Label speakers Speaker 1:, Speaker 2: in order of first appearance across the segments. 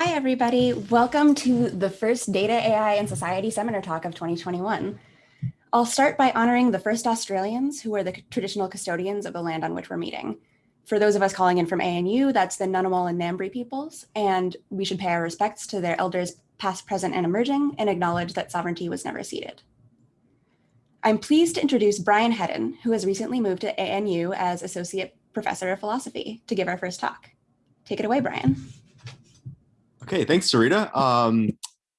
Speaker 1: Hi, everybody. Welcome to the first Data, AI, and Society seminar talk of 2021. I'll start by honoring the first Australians who are the traditional custodians of the land on which we're meeting. For those of us calling in from ANU, that's the Ngunnawal and Ngambri peoples, and we should pay our respects to their elders past, present, and emerging, and acknowledge that sovereignty was never ceded. I'm pleased to introduce Brian Hedden, who has recently moved to ANU as Associate Professor of Philosophy to give our first talk. Take it away, Brian.
Speaker 2: Okay, thanks, Sarita. Um,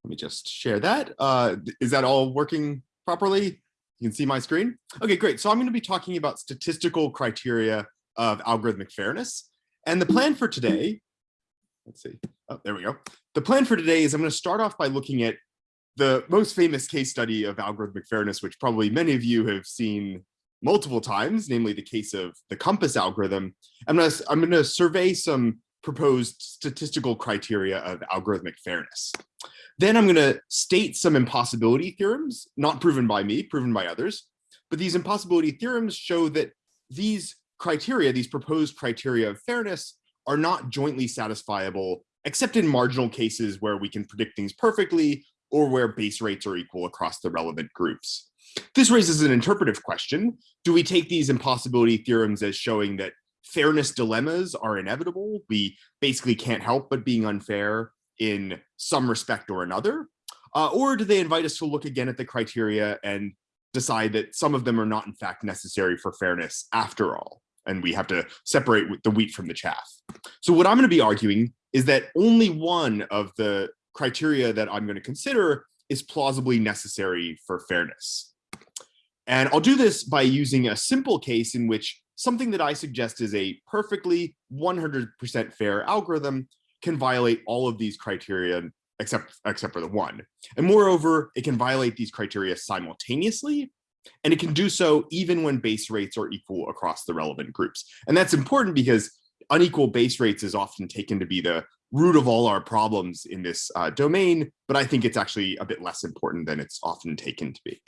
Speaker 2: let me just share that. Uh, is that all working properly? You can see my screen? Okay, great. So I'm gonna be talking about statistical criteria of algorithmic fairness. And the plan for today, let's see, oh, there we go. The plan for today is I'm gonna start off by looking at the most famous case study of algorithmic fairness, which probably many of you have seen multiple times, namely the case of the COMPAS algorithm. I'm gonna, I'm gonna survey some proposed statistical criteria of algorithmic fairness. Then I'm gonna state some impossibility theorems, not proven by me, proven by others, but these impossibility theorems show that these criteria, these proposed criteria of fairness are not jointly satisfiable, except in marginal cases where we can predict things perfectly or where base rates are equal across the relevant groups. This raises an interpretive question. Do we take these impossibility theorems as showing that fairness dilemmas are inevitable? We basically can't help but being unfair in some respect or another? Uh, or do they invite us to look again at the criteria and decide that some of them are not in fact necessary for fairness after all? And we have to separate the wheat from the chaff. So what I'm gonna be arguing is that only one of the criteria that I'm going to consider is plausibly necessary for fairness. And I'll do this by using a simple case in which something that I suggest is a perfectly 100% fair algorithm can violate all of these criteria except, except for the one. And moreover, it can violate these criteria simultaneously, and it can do so even when base rates are equal across the relevant groups. And that's important because unequal base rates is often taken to be the root of all our problems in this uh, domain, but I think it's actually a bit less important than it's often taken to be.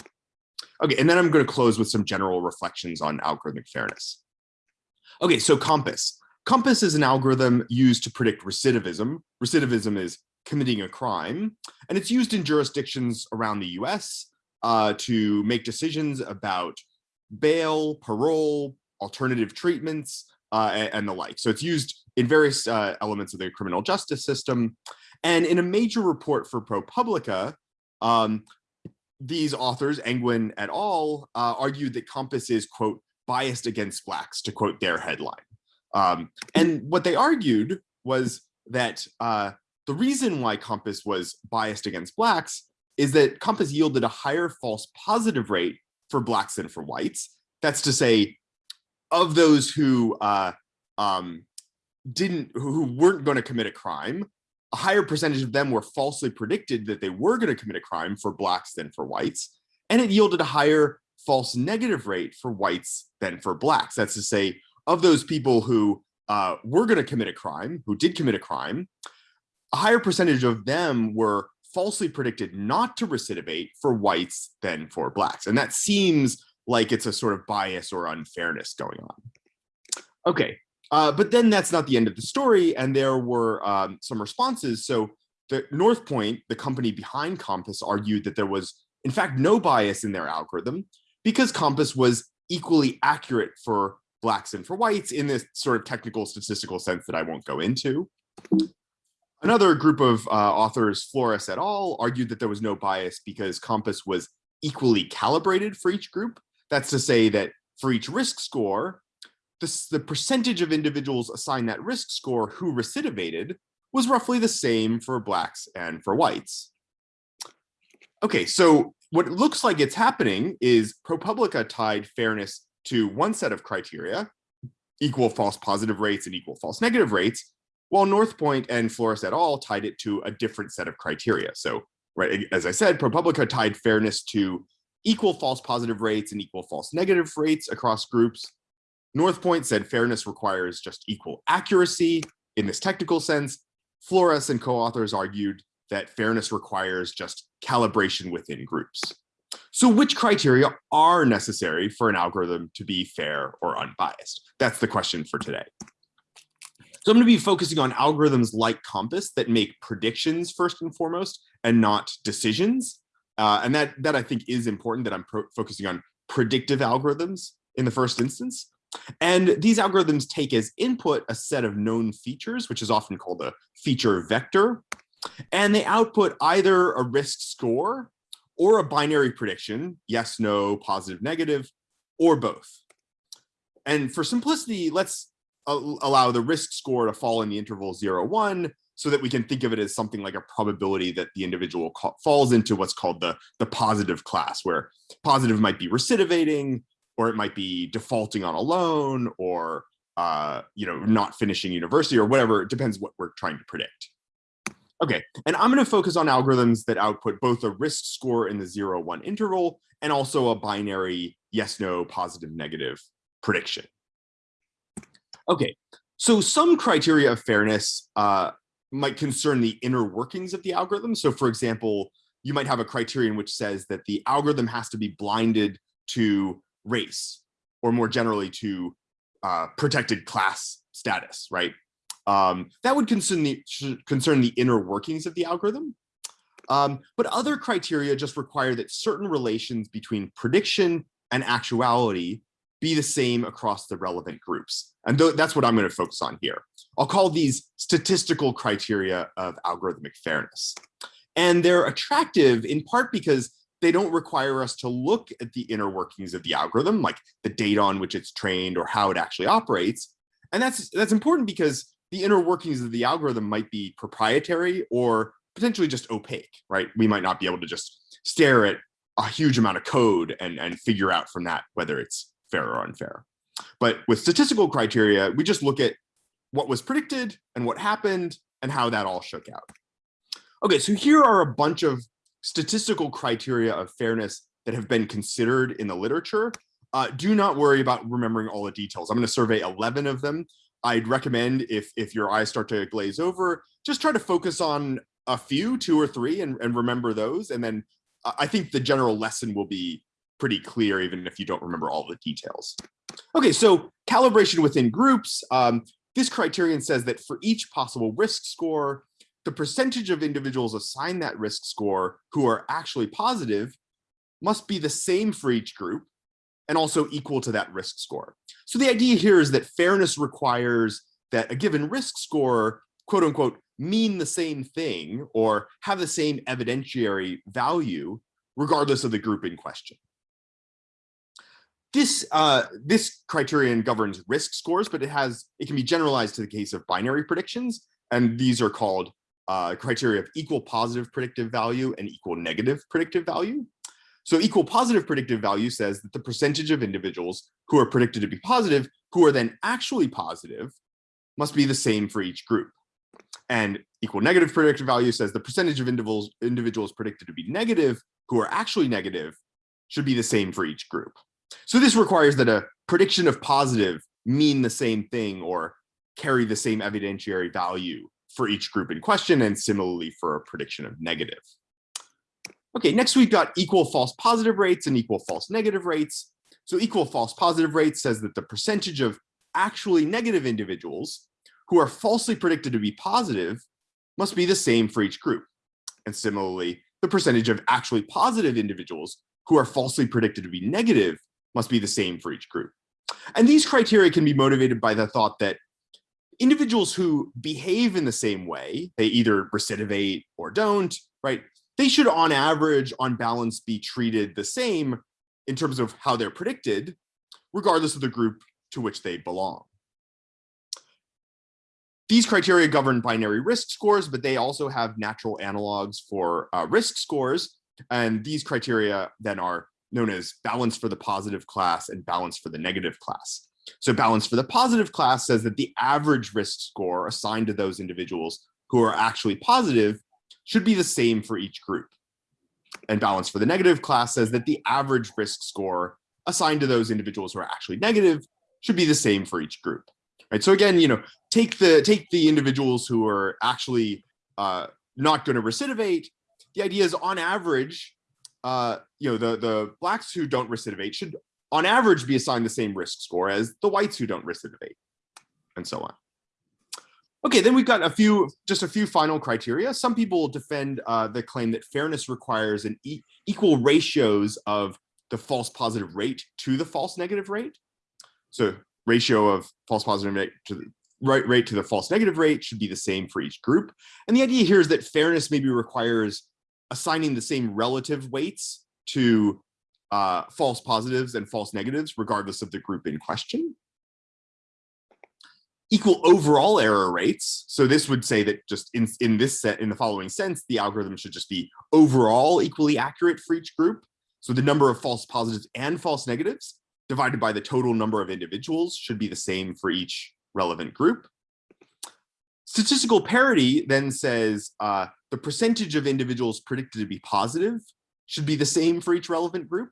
Speaker 2: Okay, and then I'm going to close with some general reflections on algorithmic fairness. Okay, so COMPAS. COMPAS is an algorithm used to predict recidivism. Recidivism is committing a crime, and it's used in jurisdictions around the US uh, to make decisions about bail, parole, alternative treatments, uh, and, and, the like. So it's used in various uh, elements of the criminal justice system. And in a major report for ProPublica, um, these authors, Angwin et al., uh, argued that COMPAS is, quote, biased against blacks, to quote their headline. Um, and what they argued was that uh, the reason why COMPAS was biased against blacks is that COMPAS yielded a higher false positive rate for blacks than for whites. That's to say, of those who uh, um, didn't, who weren't going to commit a crime, a higher percentage of them were falsely predicted that they were going to commit a crime for blacks than for whites, and it yielded a higher false negative rate for whites than for blacks. That's to say, of those people who uh, were going to commit a crime, who did commit a crime, a higher percentage of them were falsely predicted not to recidivate for whites than for blacks. And that seems like it's a sort of bias or unfairness going on. Okay, uh, but then that's not the end of the story. And there were um, some responses. So the Northpointe, the company behind COMPAS, argued that there was, in fact, no bias in their algorithm because COMPAS was equally accurate for blacks and for whites in this sort of technical statistical sense that I won't go into. Another group of uh, authors, Flores et al., argued that there was no bias because COMPAS was equally calibrated for each group. That's to say that for each risk score, the, the percentage of individuals assigned that risk score who recidivated was roughly the same for blacks and for whites. Okay, so what it looks like it's happening is ProPublica tied fairness to one set of criteria, equal false positive rates and equal false negative rates, while Northpointe and Flores et al. tied it to a different set of criteria. So, right, as I said, ProPublica tied fairness to equal false positive rates and equal false negative rates across groups. Northpointe said fairness requires just equal accuracy in this technical sense. Flores and co-authors argued that fairness requires just calibration within groups. So which criteria are necessary for an algorithm to be fair or unbiased? That's the question for today. So I'm going to be focusing on algorithms like COMPAS that make predictions first and foremost and not decisions. Uh, and that, that I think is important that I'm focusing on predictive algorithms in the first instance. And these algorithms take as input a set of known features, which is often called a feature vector. And they output either a risk score or a binary prediction, yes, no, positive, negative, or both. And for simplicity, let's allow the risk score to fall in the interval zero, one, so that we can think of it as something like a probability that the individual falls into what's called the, the positive class, where positive might be recidivating, or it might be defaulting on a loan, or uh, you know, not finishing university, or whatever. It depends what we're trying to predict. Okay, and I'm going to focus on algorithms that output both a risk score in the zero one interval and also a binary yes, no, positive, negative prediction. Okay, so some criteria of fairness uh, might concern the inner workings of the algorithm. So for example, you might have a criterion which says that the algorithm has to be blinded to race or more generally to uh, protected class status, right? Um, that would concern the, concern the inner workings of the algorithm. Um, but other criteria just require that certain relations between prediction and actuality be the same across the relevant groups. And th that's what I'm going to focus on here. I'll call these statistical criteria of algorithmic fairness. And they're attractive in part because they don't require us to look at the inner workings of the algorithm, like the data on which it's trained or how it actually operates. And that's, that's important because the inner workings of the algorithm might be proprietary or potentially just opaque, right? We might not be able to just stare at a huge amount of code and, and figure out from that whether it's fair or unfair. But with statistical criteria, we just look at what was predicted and what happened and how that all shook out. Okay, so here are a bunch of statistical criteria of fairness that have been considered in the literature. Uh, do not worry about remembering all the details. I'm going to survey 11 of them. I'd recommend if, if your eyes start to glaze over, just try to focus on a few, two or three, and, and remember those. And then I think the general lesson will be pretty clear, even if you don't remember all the details. Okay, so calibration within groups. Um, this criterion says that for each possible risk score, the percentage of individuals assigned that risk score who are actually positive must be the same for each group and also equal to that risk score. So the idea here is that fairness requires that a given risk score, quote unquote, mean the same thing or have the same evidentiary value regardless of the group in question. This, uh, this criterion governs risk scores, but it has it can be generalized to the case of binary predictions, and these are called uh, criteria of equal positive predictive value and equal negative predictive value. So equal positive predictive value says that the percentage of individuals who are predicted to be positive, who are then actually positive, must be the same for each group. And equal negative predictive value says the percentage of individuals, individuals predicted to be negative, who are actually negative, should be the same for each group. So this requires that a prediction of positive mean the same thing or carry the same evidentiary value for each group in question and similarly for a prediction of negative. Okay, next we've got equal false positive rates and equal false negative rates. So equal false positive rates says that the percentage of actually negative individuals who are falsely predicted to be positive must be the same for each group. And similarly, the percentage of actually positive individuals who are falsely predicted to be negative must be the same for each group. And these criteria can be motivated by the thought that individuals who behave in the same way, they either recidivate or don't, right? They should on average, on balance, be treated the same in terms of how they're predicted, regardless of the group to which they belong. These criteria govern binary risk scores, but they also have natural analogs for uh, risk scores. And these criteria then are known as balance for the positive class and balance for the negative class. So balance for the positive class says that the average risk score assigned to those individuals who are actually positive should be the same for each group. And balance for the negative class says that the average risk score assigned to those individuals who are actually negative should be the same for each group. Right. So again, you know, take the take the individuals who are actually uh, not going to recidivate. The idea is on average, uh, you know, the, the blacks who don't recidivate should on average be assigned the same risk score as the whites who don't recidivate and so on. Okay, then we've got a few, just a few final criteria. Some people defend uh, the claim that fairness requires an e equal ratios of the false positive rate to the false negative rate. So ratio of false positive rate to the right rate to the false negative rate should be the same for each group. And the idea here is that fairness maybe requires assigning the same relative weights to uh, false positives and false negatives, regardless of the group in question. Equal overall error rates. So this would say that just in, in this set, in the following sense, the algorithm should just be overall equally accurate for each group. So the number of false positives and false negatives divided by the total number of individuals should be the same for each relevant group. Statistical parity then says uh, the percentage of individuals predicted to be positive should be the same for each relevant group.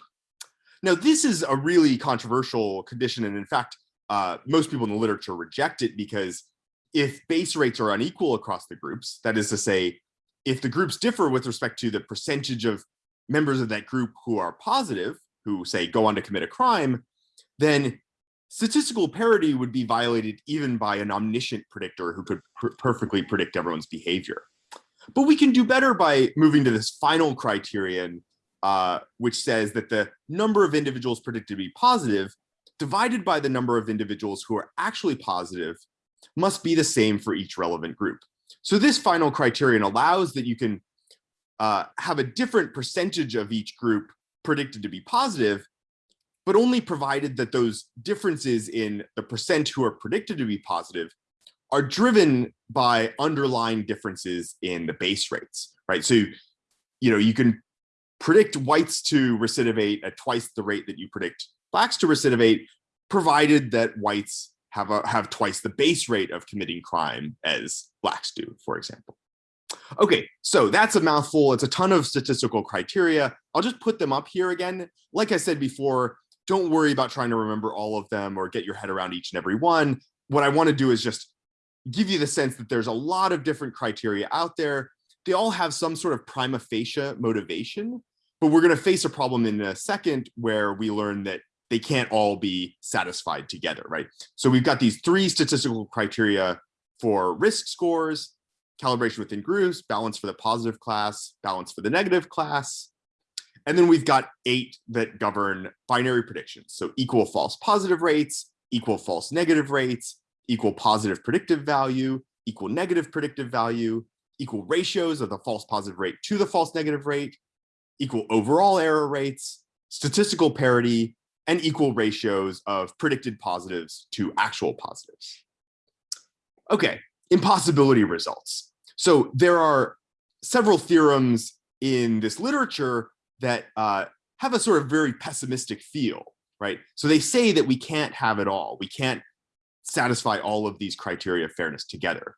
Speaker 2: Now, this is a really controversial condition. And in fact, uh, most people in the literature reject it because if base rates are unequal across the groups, that is to say, if the groups differ with respect to the percentage of members of that group who are positive, who say go on to commit a crime, then statistical parity would be violated even by an omniscient predictor who could per perfectly predict everyone's behavior. But we can do better by moving to this final criterion, uh, which says that the number of individuals predicted to be positive divided by the number of individuals who are actually positive must be the same for each relevant group. So this final criterion allows that you can uh, have a different percentage of each group predicted to be positive, but only provided that those differences in the percent who are predicted to be positive are driven by underlying differences in the base rates, right? So, you know, you can predict whites to recidivate at twice the rate that you predict blacks to recidivate, provided that whites have a have twice the base rate of committing crime as blacks do, for example. Okay, so that's a mouthful. It's a ton of statistical criteria. I'll just put them up here again. Like I said before, don't worry about trying to remember all of them or get your head around each and every one. What I want to do is just give you the sense that there's a lot of different criteria out there. They all have some sort of prima facie motivation, but we're going to face a problem in a second where we learn that they can't all be satisfied together, right? So we've got these three statistical criteria for risk scores, calibration within groups, balance for the positive class, balance for the negative class. And then we've got eight that govern binary predictions. So equal false positive rates, equal false negative rates, equal positive predictive value, equal negative predictive value, equal ratios of the false positive rate to the false negative rate, equal overall error rates, statistical parity, and equal ratios of predicted positives to actual positives. Okay, impossibility results. So there are several theorems in this literature that uh, have a sort of very pessimistic feel, right? So they say that we can't have it all. We can't satisfy all of these criteria of fairness together.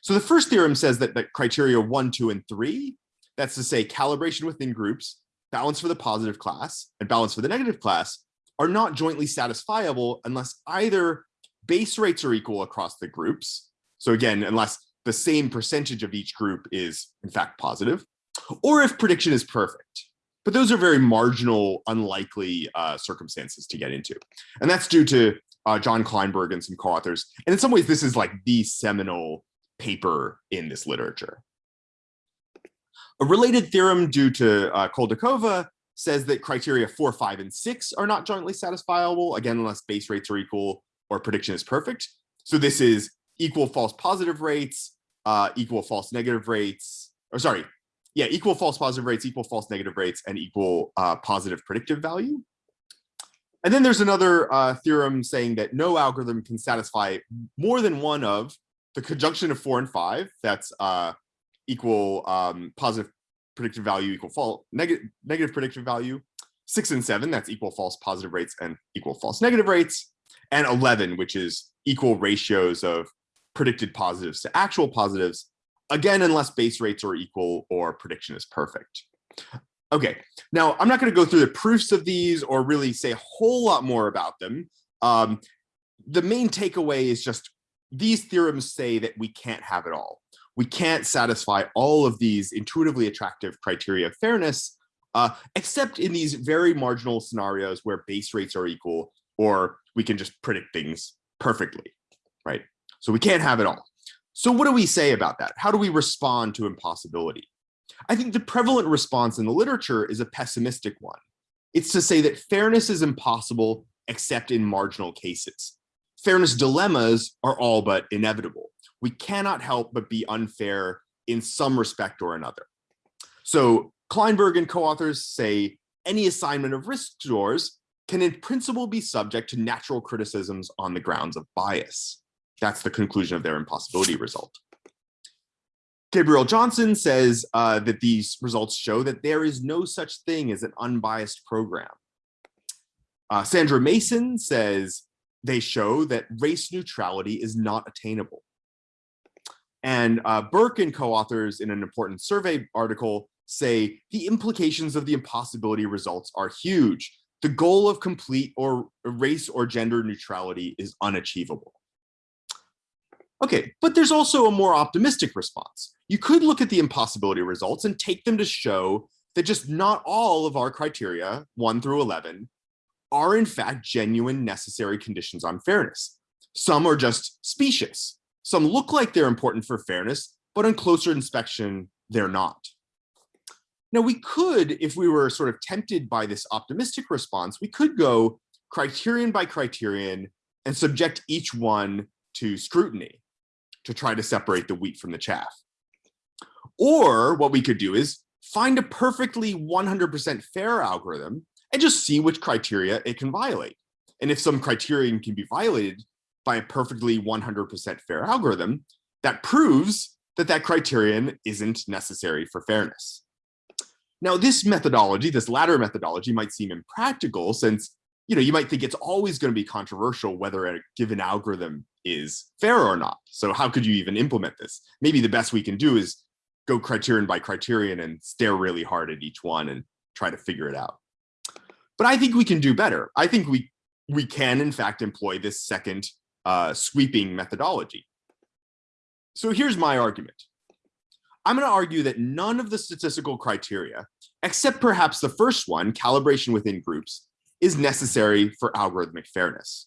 Speaker 2: So the first theorem says that the criteria one, two, and three, that's to say calibration within groups, balance for the positive class, and balance for the negative class, are not jointly satisfiable unless either base rates are equal across the groups. So again, unless the same percentage of each group is in fact positive, or if prediction is perfect. But those are very marginal, unlikely uh, circumstances to get into. And that's due to uh, Jon Kleinberg and some co-authors. And in some ways, this is like the seminal paper in this literature. A related theorem due to uh, Chouldechova says that criteria four, five, and six are not jointly satisfiable, again, unless base rates are equal or prediction is perfect. So this is equal false positive rates, uh, equal false negative rates, or sorry, yeah, equal false positive rates, equal false negative rates, and equal uh, positive predictive value. And then there's another uh, theorem saying that no algorithm can satisfy more than one of the conjunction of four and five, that's uh, equal um, positive predictive value equal false negative negative predictive value six and seven that's equal false positive rates and equal false negative rates and 11 which is equal ratios of predicted positives to actual positives again unless base rates are equal or prediction is perfect. Okay now i'm not going to go through the proofs of these or really say a whole lot more about them. Um, the main takeaway is just these theorems say that we can't have it all we can't satisfy all of these intuitively attractive criteria of fairness, uh, except in these very marginal scenarios where base rates are equal, or we can just predict things perfectly, right? So we can't have it all. So what do we say about that? How do we respond to impossibility? I think the prevalent response in the literature is a pessimistic one. It's to say that fairness is impossible except in marginal cases. Fairness dilemmas are all but inevitable. We cannot help but be unfair in some respect or another. So Kleinberg and co-authors say any assignment of risk scores can in principle be subject to natural criticisms on the grounds of bias. That's the conclusion of their impossibility result. Gabbrielle Johnson says uh, that these results show that there is no such thing as an unbiased program. Uh, Sandra Mayson says they show that race neutrality is not attainable. And uh, Berk and co-authors in an important survey article say the implications of the impossibility results are huge. The goal of complete or race or gender neutrality is unachievable. Okay, but there's also a more optimistic response. You could look at the impossibility results and take them to show that just not all of our criteria, 1 through 11, are in fact genuine necessary conditions on fairness. Some are just specious. Some look like they're important for fairness, but on closer inspection, they're not. Now we could, if we were sort of tempted by this optimistic response, we could go criterion by criterion and subject each one to scrutiny to try to separate the wheat from the chaff. Or what we could do is find a perfectly 100% fair algorithm and just see which criteria it can violate. And if some criterion can be violated by a perfectly 100% fair algorithm, that proves that that criterion isn't necessary for fairness. Now, this methodology, this latter methodology might seem impractical since you know, you might think it's always going to be controversial whether a given algorithm is fair or not. So how could you even implement this? Maybe the best we can do is go criterion by criterion and stare really hard at each one and try to figure it out. But I think we can do better. I think we we can in fact employ this second uh, sweeping methodology. So here's my argument. I'm going to argue that none of the statistical criteria, except perhaps the first one, calibration within groups, is necessary for algorithmic fairness.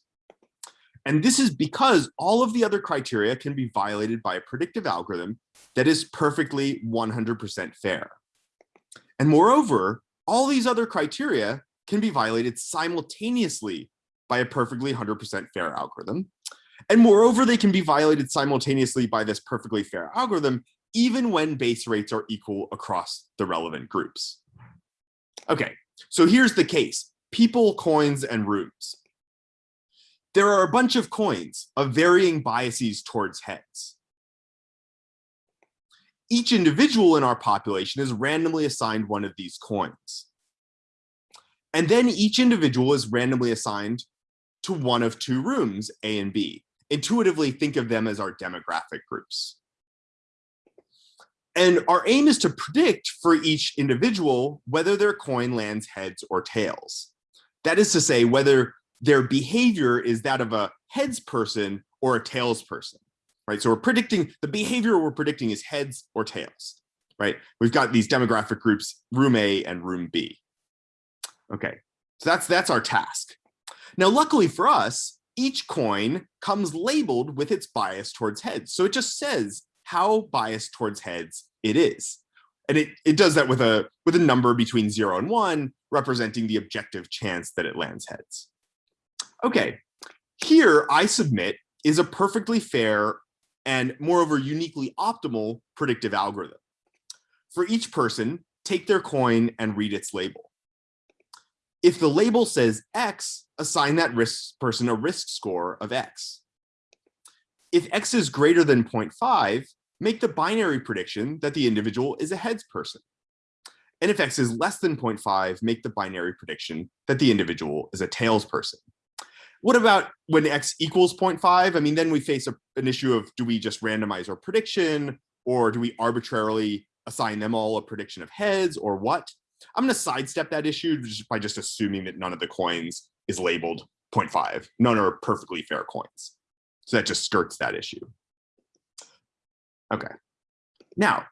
Speaker 2: And this is because all of the other criteria can be violated by a predictive algorithm that is perfectly 100% fair. And moreover, all these other criteria can be violated simultaneously by a perfectly 100% fair algorithm. And moreover, they can be violated simultaneously by this perfectly fair algorithm, even when base rates are equal across the relevant groups. Okay, so here's the case, people, coins, and rooms there are a bunch of coins of varying biases towards heads. Each individual in our population is randomly assigned one of these coins. And then each individual is randomly assigned to one of two rooms, A and B. Intuitively think of them as our demographic groups. And our aim is to predict for each individual whether their coin lands heads or tails. That is to say, whether their behavior is that of a heads person or a tails person, right? So we're predicting the behavior we're predicting is heads or tails, right? We've got these demographic groups, room A and room B. Okay, so that's that's our task. Now, luckily for us, each coin comes labeled with its bias towards heads. So it just says how biased towards heads it is. And it, it does that with a with a number between zero and one, representing the objective chance that it lands heads. Okay, here I submit is a perfectly fair and moreover uniquely optimal predictive algorithm. For each person, take their coin and read its label. If the label says X, assign that risk person a risk score of X. If X is greater than 0.5, make the binary prediction that the individual is a heads person. And if X is less than 0.5, make the binary prediction that the individual is a tails person. What about when x equals 0.5? I mean, then we face a, an issue of do we just randomize our prediction or do we arbitrarily assign them all a prediction of heads or what? I'm going to sidestep that issue just by just assuming that none of the coins is labeled 0.5. None are perfectly fair coins. So that just skirts that issue. Okay. Now,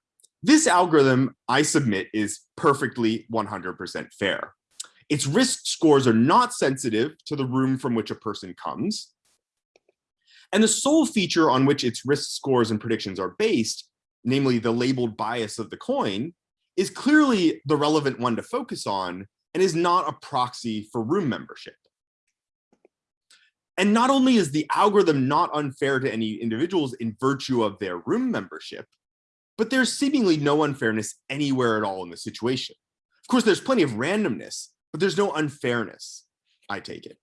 Speaker 2: this algorithm I submit is perfectly 100% fair. Its risk scores are not sensitive to the room from which a person comes. And the sole feature on which its risk scores and predictions are based, namely the labeled bias of the coin, is clearly the relevant one to focus on and is not a proxy for room membership. And not only is the algorithm not unfair to any individuals in virtue of their room membership, but there's seemingly no unfairness anywhere at all in the situation. Of course, there's plenty of randomness, but there's no unfairness, I take it.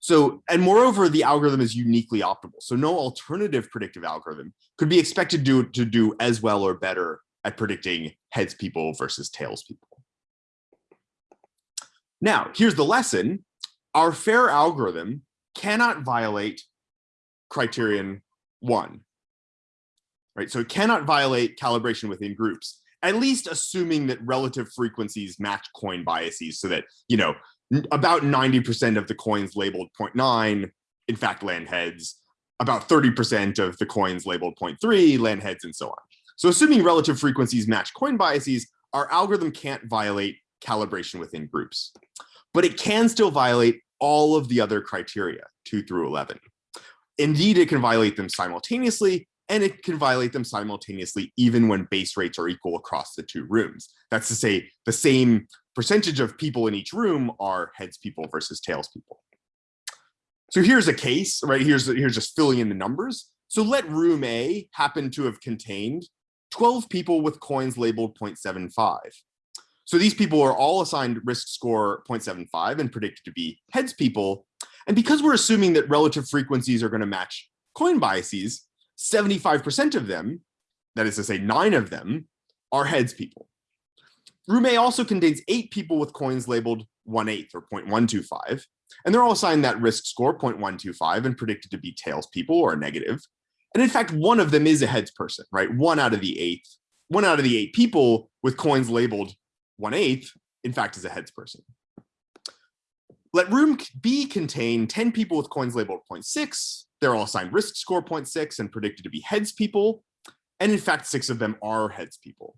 Speaker 2: So, and moreover, the algorithm is uniquely optimal. So no alternative predictive algorithm could be expected to, to do as well or better at predicting heads people versus tails people. Now, here's the lesson. Our fair algorithm cannot violate criterion one, right? So it cannot violate calibration within groups, at least assuming that relative frequencies match coin biases so that, you know, about 90% of the coins labeled 0.9, in fact, land heads, about 30% of the coins labeled 0.3, land heads, and so on. So assuming relative frequencies match coin biases, our algorithm can't violate calibration within groups, but it can still violate all of the other criteria, two through 11. Indeed, it can violate them simultaneously, and it can violate them simultaneously even when base rates are equal across the two rooms. That's to say the same percentage of people in each room are heads people versus tails people. So here's a case, right? Here's, here's just filling in the numbers. So let room A happen to have contained 12 people with coins labeled 0.75. So these people are all assigned risk score 0.75 and predicted to be heads people. And because we're assuming that relative frequencies are going to match coin biases, 75% of them, that is to say nine of them, are heads people. Room A also contains eight people with coins labeled 1 8 or 0.125, and they're all assigned that risk score 0.125 and predicted to be tails people or negative. And in fact, one of them is a heads person, right? One out of the eight, one out of the eight people with coins labeled 1 8 in fact, is a heads person. Let room B contain 10 people with coins labeled 0.6. They're all assigned risk score 0.6 and predicted to be heads people. And in fact, six of them are heads people.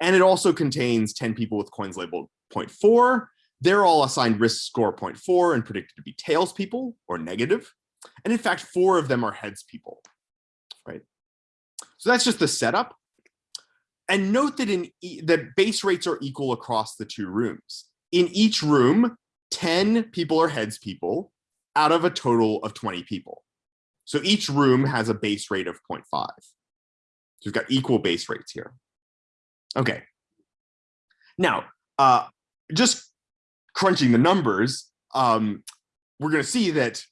Speaker 2: And it also contains 10 people with coins labeled 0.4. They're all assigned risk score 0.4 and predicted to be tails people or negative. And in fact, four of them are heads people? So that's just the setup. And note that in e that base rates are equal across the two rooms. In each room, 10 people are heads people out of a total of 20 people. So each room has a base rate of 0.5. So we've got equal base rates here. Okay. Now, uh, just crunching the numbers, um, we're going to see that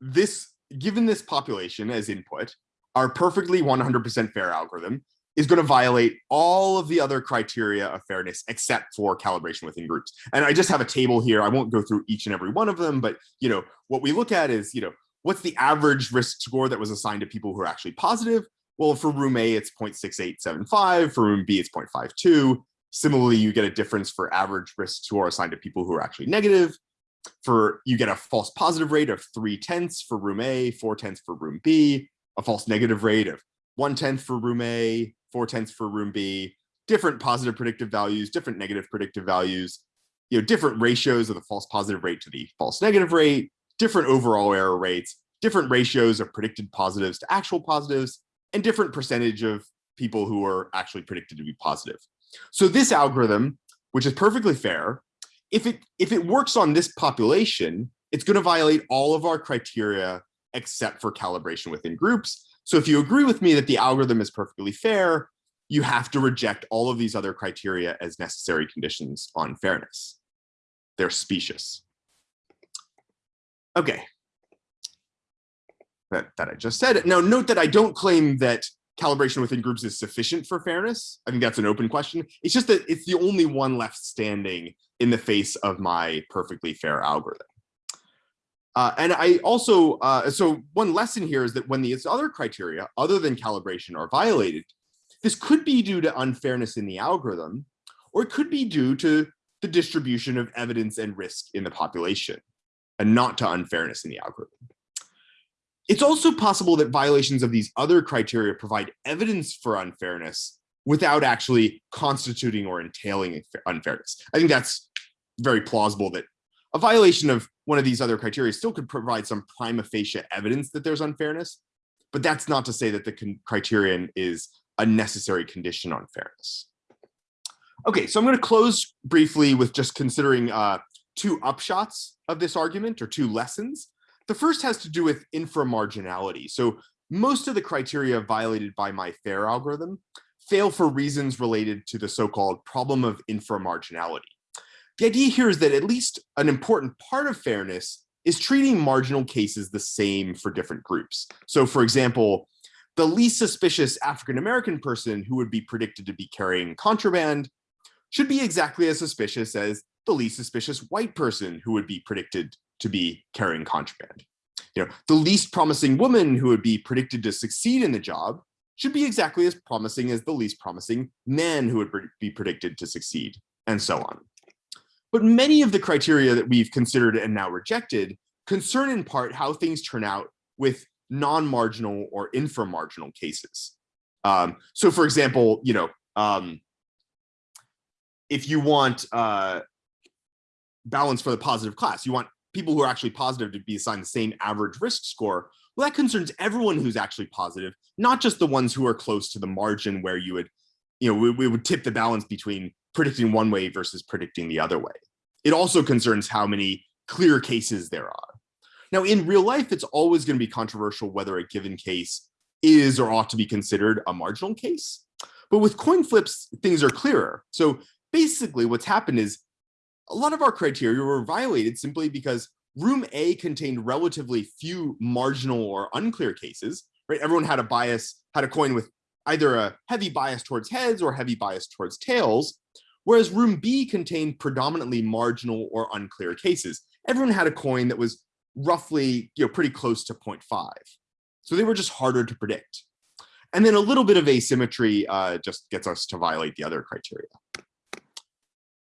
Speaker 2: this, given this population as input, our perfectly 100% fair algorithm is going to violate all of the other criteria of fairness except for calibration within groups. And I just have a table here. I won't go through each and every one of them, but you know what we look at is you know what's the average risk score that was assigned to people who are actually positive. Well, for room A, it's 0.6875. For room B, it's 0.52. Similarly, you get a difference for average risk score assigned to people who are actually negative. For you get a false positive rate of three tenths for room A, four tenths for room B, a false negative rate of one tenth for room A, four tenths for room B, different positive predictive values, different negative predictive values, you know, different ratios of the false positive rate to the false negative rate, different overall error rates, different ratios of predicted positives to actual positives, and different percentage of people who are actually predicted to be positive. So this algorithm, which is perfectly fair, if it if it works on this population, it's going to violate all of our criteria except for calibration within groups. So if you agree with me that the algorithm is perfectly fair, you have to reject all of these other criteria as necessary conditions on fairness. They're specious. Okay. That, that I just said. Now note that I don't claim that calibration within groups is sufficient for fairness. I think that's an open question. It's just that it's the only one left standing in the face of my perfectly fair algorithm. Uh, and I also, uh, so one lesson here is that when these other criteria, other than calibration, are violated, this could be due to unfairness in the algorithm, or it could be due to the distribution of evidence and risk in the population, and not to unfairness in the algorithm. It's also possible that violations of these other criteria provide evidence for unfairness without actually constituting or entailing unfairness. I think that's very plausible that a violation of one of these other criteria still could provide some prima facie evidence that there's unfairness, but that's not to say that the criterion is a necessary condition on fairness. Okay, so I'm going to close briefly with just considering uh, two upshots of this argument or two lessons. The first has to do with inframarginality. So most of the criteria violated by my FAIR algorithm fail for reasons related to the so-called problem of inframarginality. The idea here is that at least an important part of fairness is treating marginal cases the same for different groups. So for example, the least suspicious African-American person who would be predicted to be carrying contraband should be exactly as suspicious as the least suspicious white person who would be predicted to be carrying contraband. You know, the least promising woman who would be predicted to succeed in the job should be exactly as promising as the least promising man who would be predicted to succeed, and so on. But many of the criteria that we've considered and now rejected concern in part how things turn out with non-marginal or inframarginal cases. Um, so for example, you know, um, if you want uh, balance for the positive class, you want people who are actually positive to be assigned the same average risk score, well, that concerns everyone who's actually positive, not just the ones who are close to the margin where you would, you know, we, we would tip the balance between predicting one way versus predicting the other way. It also concerns how many clear cases there are. Now, in real life, it's always going to be controversial whether a given case is or ought to be considered a marginal case. But with coin flips, things are clearer. So basically what's happened is a lot of our criteria were violated simply because room A contained relatively few marginal or unclear cases, right? Everyone had a bias, had a coin with either a heavy bias towards heads or heavy bias towards tails, whereas room B contained predominantly marginal or unclear cases. Everyone had a coin that was roughly, you know, pretty close to 0.5. So they were just harder to predict. And then a little bit of asymmetry uh, just gets us to violate the other criteria.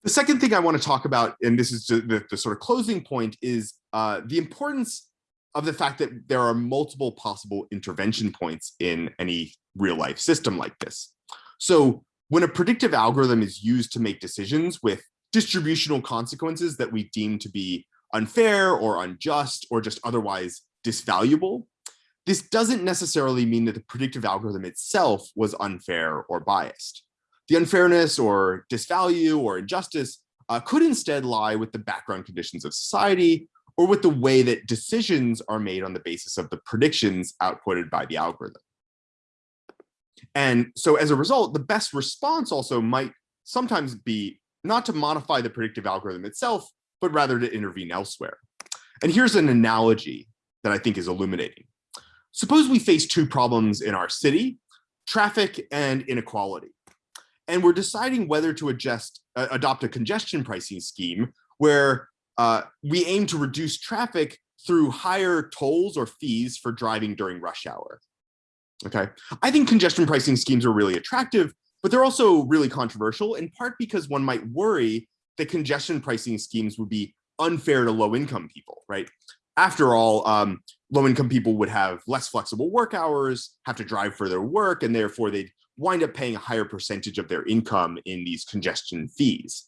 Speaker 2: The second thing I want to talk about, and this is the, the sort of closing point, is uh, the importance of the fact that there are multiple possible intervention points in any real life system like this. So when a predictive algorithm is used to make decisions with distributional consequences that we deem to be unfair or unjust or just otherwise disvaluable, this doesn't necessarily mean that the predictive algorithm itself was unfair or biased. The unfairness or disvalue or injustice uh, could instead lie with the background conditions of society or with the way that decisions are made on the basis of the predictions outputted by the algorithm. And so as a result, the best response also might sometimes be not to modify the predictive algorithm itself, but rather to intervene elsewhere. And here's an analogy that I think is illuminating. Suppose we face two problems in our city, traffic and inequality and we're deciding whether to adjust, uh, adopt a congestion pricing scheme where uh, we aim to reduce traffic through higher tolls or fees for driving during rush hour. Okay, I think congestion pricing schemes are really attractive, but they're also really controversial in part because one might worry that congestion pricing schemes would be unfair to low income people, right? After all, um, low income people would have less flexible work hours, have to drive for their work, and therefore they'd wind up paying a higher percentage of their income in these congestion fees.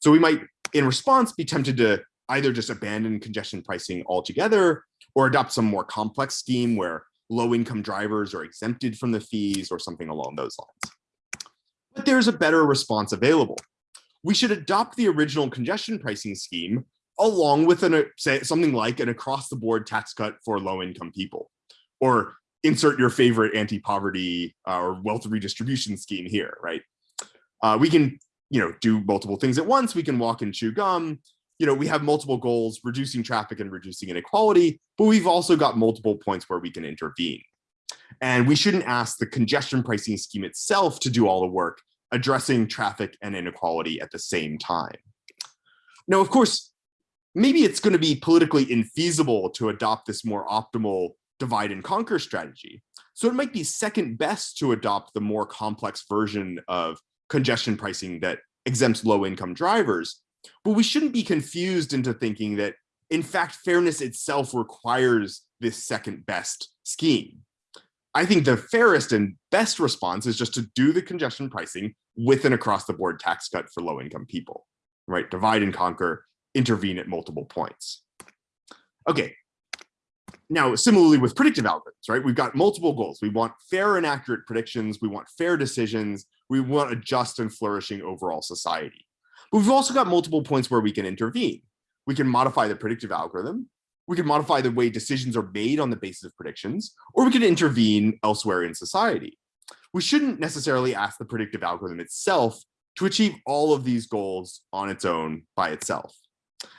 Speaker 2: So we might, in response, be tempted to either just abandon congestion pricing altogether or adopt some more complex scheme where low income drivers are exempted from the fees or something along those lines. But there's a better response available. We should adopt the original congestion pricing scheme along with an, say, something like an across the board tax cut for low income people or insert your favorite anti-poverty uh, or wealth redistribution scheme here, right? Uh, we can, you know, do multiple things at once. We can walk and chew gum. You know, we have multiple goals, reducing traffic and reducing inequality, but we've also got multiple points where we can intervene. And we shouldn't ask the congestion pricing scheme itself to do all the work, addressing traffic and inequality at the same time. Now, of course, maybe it's going to be politically infeasible to adopt this more optimal divide and conquer strategy. So it might be second best to adopt the more complex version of congestion pricing that exempts low income drivers. But we shouldn't be confused into thinking that in fact, fairness itself requires this second best scheme. I think the fairest and best response is just to do the congestion pricing with an across the board tax cut for low income people, right? Divide and conquer intervene at multiple points. Okay. Now, similarly with predictive algorithms, right? We've got multiple goals. We want fair and accurate predictions. We want fair decisions. We want a just and flourishing overall society. But we've also got multiple points where we can intervene. We can modify the predictive algorithm. We can modify the way decisions are made on the basis of predictions, or we can intervene elsewhere in society. We shouldn't necessarily ask the predictive algorithm itself to achieve all of these goals on its own by itself.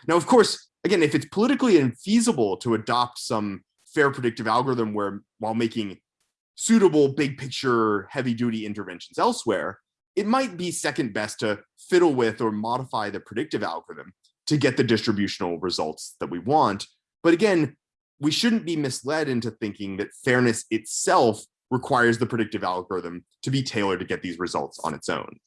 Speaker 2: Now, of course, again, if it's politically infeasible to adopt some fair predictive algorithm where while making suitable big picture heavy duty interventions elsewhere, it might be second best to fiddle with or modify the predictive algorithm to get the distributional results that we want. But again, we shouldn't be misled into thinking that fairness itself requires the predictive algorithm to be tailored to get these results on its own.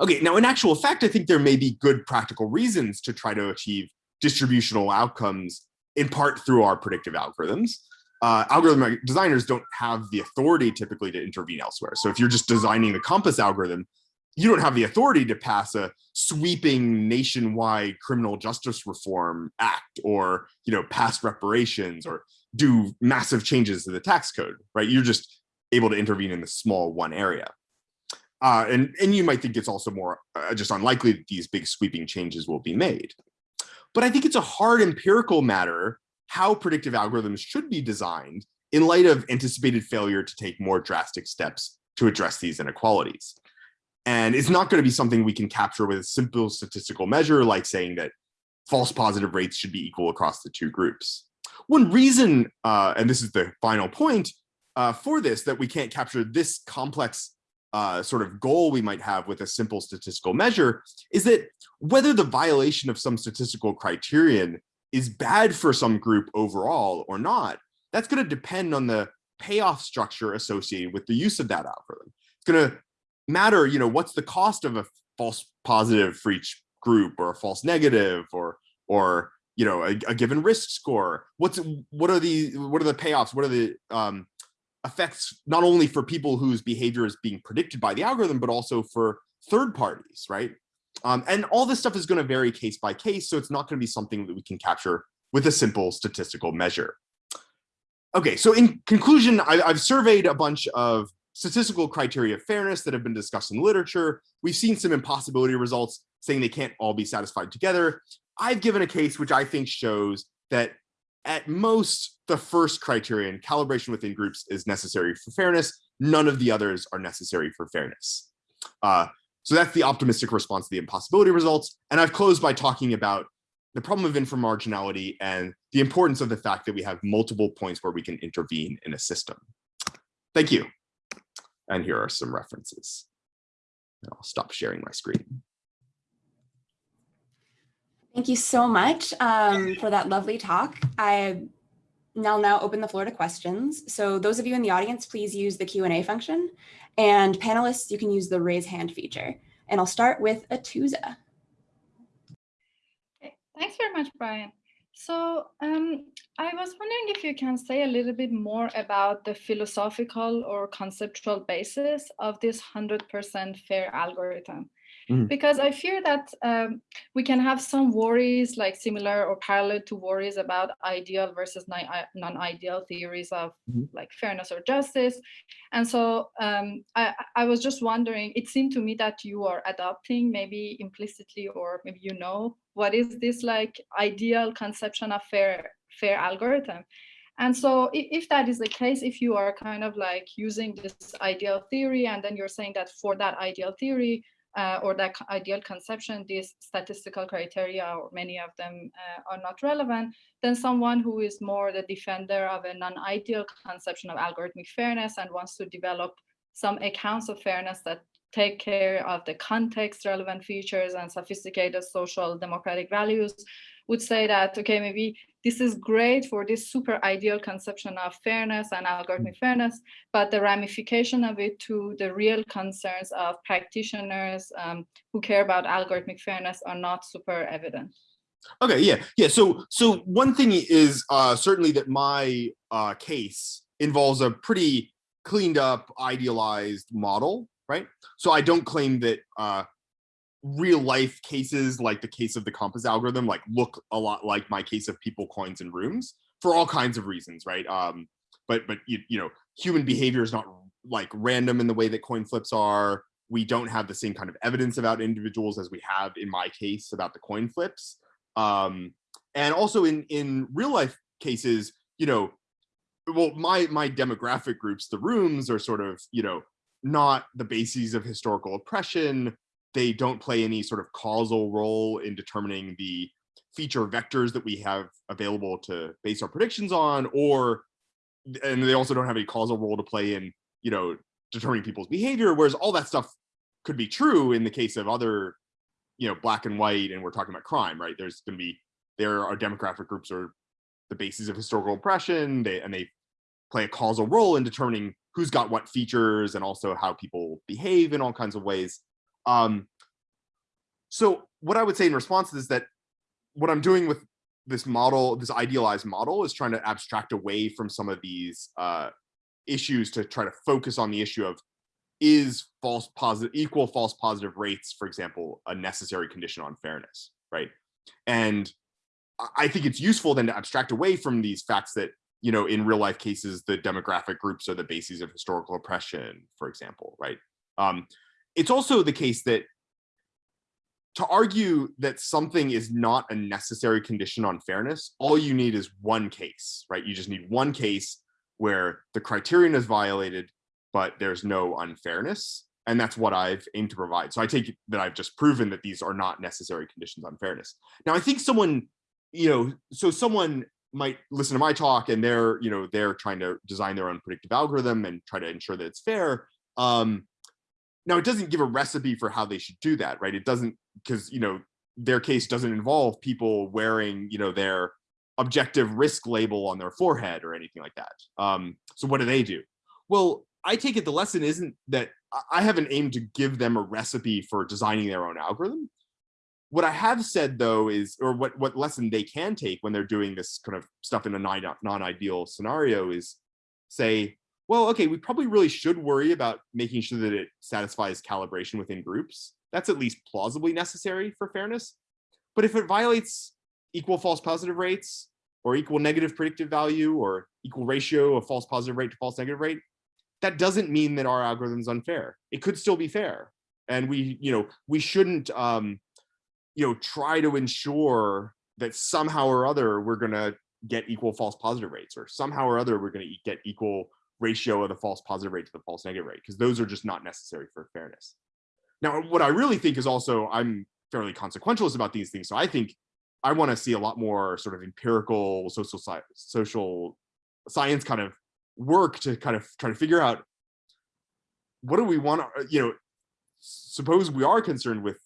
Speaker 2: Okay, now in actual fact, I think there may be good practical reasons to try to achieve distributional outcomes in part through our predictive algorithms. Uh, algorithm designers don't have the authority typically to intervene elsewhere. So if you're just designing the COMPAS algorithm, you don't have the authority to pass a sweeping nationwide criminal justice reform act or you know pass reparations or do massive changes to the tax code right you're just able to intervene in the small one area uh, and, and you might think it's also more uh, just unlikely that these big sweeping changes will be made. But I think it's a hard empirical matter how predictive algorithms should be designed in light of anticipated failure to take more drastic steps to address these inequalities. And it's not going to be something we can capture with a simple statistical measure like saying that false positive rates should be equal across the two groups. One reason, uh, and this is the final point uh, for this, that we can't capture this complex uh, sort of goal we might have with a simple statistical measure is that whether the violation of some statistical criterion is bad for some group overall or not, that's going to depend on the payoff structure associated with the use of that algorithm. It's going to matter, you know, what's the cost of a false positive for each group or a false negative or or you know a, a given risk score what's what are the what are the payoffs what are the um affects not only for people whose behavior is being predicted by the algorithm, but also for third parties, right? Um, and all this stuff is going to vary case by case, so it's not going to be something that we can capture with a simple statistical measure. Okay, so in conclusion, I, I've surveyed a bunch of statistical criteria of fairness that have been discussed in the literature. We've seen some impossibility results saying they can't all be satisfied together. I've given a case which I think shows that at most, the first criterion, calibration within groups, is necessary for fairness. None of the others are necessary for fairness. Uh, so that's the optimistic response to the impossibility results. And I've closed by talking about the problem of inframarginality and the importance of the fact that we have multiple points where we can intervene in a system. Thank you. And here are some references. I'll stop sharing my screen.
Speaker 1: Thank you so much um, for that lovely talk. I now now open the floor to questions. So those of you in the audience, please use the Q&A function. And panelists, you can use the raise hand feature. And I'll start with
Speaker 3: Atoosa. Thanks very much, Brian. So um, I was wondering if you can say a little bit more about the philosophical or conceptual basis of this 100% fair algorithm. Mm. Because I fear that um, we can have some worries like similar or parallel to worries about ideal versus non-ideal theories of mm. like fairness or justice. And so um, I, I was just wondering, it seemed to me that you are adopting maybe implicitly or maybe you know, what is this like ideal conception of fair, fair algorithm? And so if that is the case, if you are kind of like using this ideal theory and then you're saying that for that ideal theory, uh, or that ideal conception, these statistical criteria or many of them uh, are not relevant, then someone who is more the defender of a non-ideal conception of algorithmic fairness and wants to develop some accounts of fairness that take care of the context relevant features and sophisticated social democratic values would say that, okay, maybe this is great for this super ideal conception of fairness and algorithmic fairness, but the ramification of it to the real concerns of practitioners um, who care about algorithmic fairness are not super evident.
Speaker 2: Okay, yeah, yeah. So, so one thing is uh, certainly that my uh, case involves a pretty cleaned up, idealized model, right? So I don't claim that uh, real life cases like the case of the COMPAS algorithm like look a lot like my case of people coins and rooms for all kinds of reasons right? Um but but you, you know human behavior is not like random in the way that coin flips are. We don't have the same kind of evidence about individuals as we have in my case about the coin flips. Um and also in in real life cases you know well my my demographic groups the rooms are sort of you know not the bases of historical oppression they don't play any sort of causal role in determining the feature vectors that we have available to base our predictions on or and they also don't have any causal role to play in you know determining people's behavior whereas all that stuff could be true in the case of other you know black and white and we're talking about crime right? There's going to be there are demographic groups or the bases of historical oppression they and they play a causal role in determining who's got what features and also how people behave in all kinds of ways um, so what I would say in response is that what I'm doing with this model, this idealized model is trying to abstract away from some of these uh, issues to try to focus on the issue of is false positive, equal false positive rates, for example, a necessary condition on fairness, right? And I think it's useful then to abstract away from these facts that, you know, in real life cases, the demographic groups are the bases of historical oppression, for example, right? Um, it's also the case that to argue that something is not a necessary condition on fairness, all you need is one case, right? You just need one case where the criterion is violated, but there's no unfairness. And that's what I've aimed to provide. So I take that I've just proven that these are not necessary conditions on fairness. Now, I think someone, you know, so someone might listen to my talk and they're, you know, they're trying to design their own predictive algorithm and try to ensure that it's fair. Um, now it doesn't give a recipe for how they should do that, right? It doesn't because you know their case doesn't involve people wearing you know their objective risk label on their forehead or anything like that. Um, so what do they do? Well, I take it the lesson isn't that I haven't aimed to give them a recipe for designing their own algorithm. What I have said though is, or what, what lesson they can take when they're doing this kind of stuff in a non-ideal scenario is say, well, okay, we probably really should worry about making sure that it satisfies calibration within groups. That's at least plausibly necessary for fairness. But if it violates equal false positive rates or equal negative predictive value or equal ratio of false positive rate to false negative rate, that doesn't mean that our algorithm is unfair. It could still be fair. And we, you know, we shouldn't, um, you know, try to ensure that somehow or other we're going to get equal false positive rates or somehow or other we're going to get equal ratio of the false positive rate to the false negative rate, because those are just not necessary for fairness. Now, what I really think is also, I'm fairly consequentialist about these things. So I think I want to see a lot more sort of empirical social science, social science kind of work to kind of try to figure out what do we want to, uh, you know, suppose we are concerned with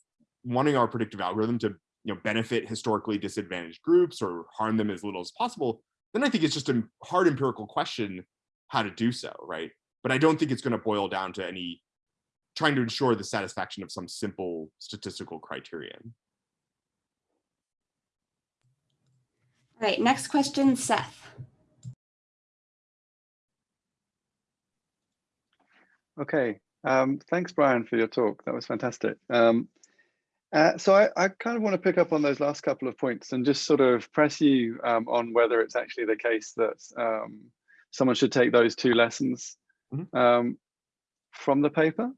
Speaker 2: wanting our predictive algorithm to you know benefit historically disadvantaged groups or harm them as little as possible then i think it's just a hard empirical question how to do so, right? But I don't think it's going to boil down to any trying to ensure the satisfaction of some simple statistical criterion.
Speaker 1: All right, next question, Seth.
Speaker 4: Okay, um, thanks, Brian, for your talk. That was fantastic. Um, uh, so I, I, kind of want to pick up on those last couple of points and just sort of press you um, on whether it's actually the case that um, someone should take those two lessons mm -hmm. um, from the paper.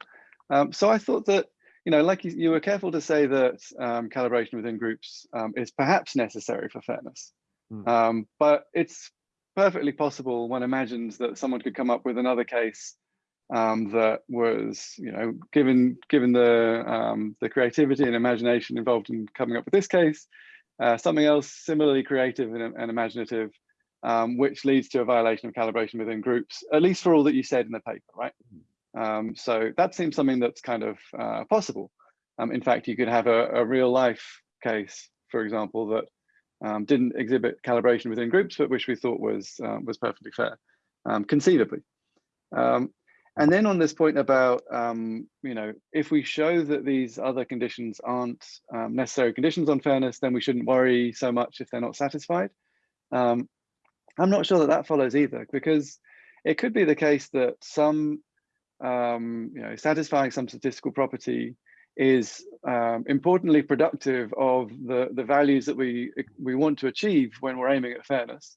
Speaker 4: Um, so I thought that, you know, like you, you were careful to say that um, calibration within groups um, is perhaps necessary for fairness, mm. but it's perfectly possible one imagines that someone could come up with another case um, that was, you know, given given the um, the creativity and imagination involved in coming up with this case, uh, something else similarly creative and, and imaginative um, which leads to a violation of calibration within groups, at least for all that you said in the paper, right? Um, so that seems something that's kind of uh, possible. Um, in fact, you could have a, a, real life case, for example, that um, didn't exhibit calibration within groups, but which we thought was uh, was perfectly fair, um, conceivably. Um, and then on this point about, you know, if we show that these other conditions aren't necessary conditions on fairness, then we shouldn't worry so much if they're not satisfied. Um, I'm not sure that that follows either, because it could be the case that some, um, you know, satisfying some statistical property is um, importantly productive of the, the values that we, we want to achieve when we're aiming at fairness.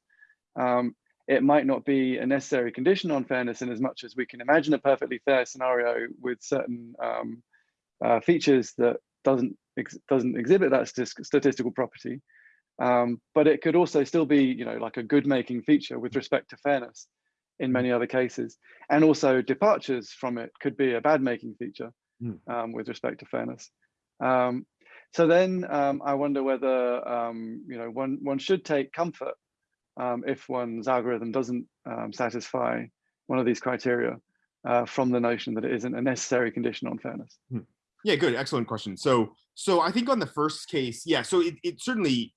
Speaker 4: Um, it might not be a necessary condition on fairness in as much as we can imagine a perfectly fair scenario with certain um, uh, features that doesn't ex doesn't exhibit that statistical property. Um, but it could also still be, you know, like a good making feature with respect to fairness in many other cases. And also departures from it could be a bad making feature mm. um, with respect to fairness. Um, so then um, I wonder whether, um, you know, one, one should take comfort um, if one's algorithm doesn't um, satisfy one of these criteria uh, from the notion that it isn't a necessary condition on fairness. Hmm.
Speaker 2: Yeah, good, excellent question. So, so I think on the first case, yeah, so it, it certainly,